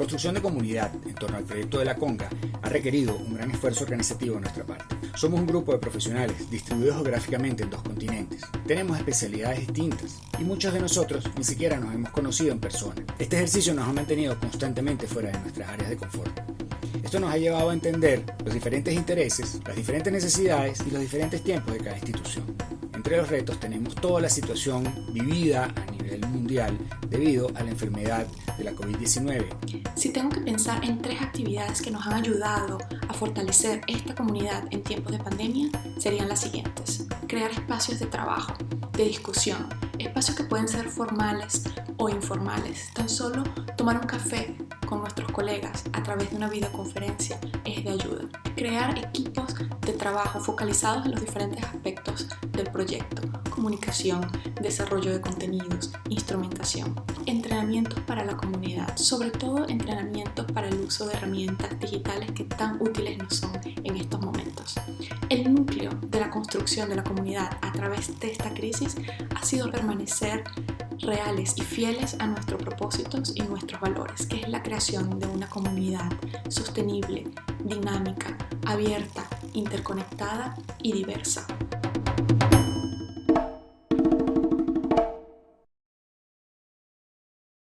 construcción de comunidad en torno al proyecto de la Conga ha requerido un gran esfuerzo organizativo de nuestra parte. Somos un grupo de profesionales distribuidos geográficamente en dos continentes. Tenemos especialidades distintas y muchos de nosotros ni siquiera nos hemos conocido en persona. Este ejercicio nos ha mantenido constantemente fuera de nuestras áreas de confort. Esto nos ha llevado a entender los diferentes intereses, las diferentes necesidades y los diferentes tiempos de cada institución. Entre los retos tenemos toda la situación vivida a nivel mundial debido a la enfermedad de la COVID-19. Si tengo que pensar en tres actividades que nos han ayudado a fortalecer esta comunidad en tiempos de pandemia, serían las siguientes. Crear espacios de trabajo, de discusión, espacios que pueden ser formales o informales. Tan solo tomar un café con nuestros colegas a través de una videoconferencia es de ayuda. Crear equipos de trabajo focalizados en los diferentes aspectos proyecto, comunicación, desarrollo de contenidos, instrumentación, entrenamientos para la comunidad, sobre todo entrenamientos para el uso de herramientas digitales que tan útiles nos son en estos momentos. El núcleo de la construcción de la comunidad a través de esta crisis ha sido permanecer reales y fieles a nuestros propósitos y nuestros valores, que es la creación de una comunidad sostenible, dinámica, abierta, interconectada y diversa.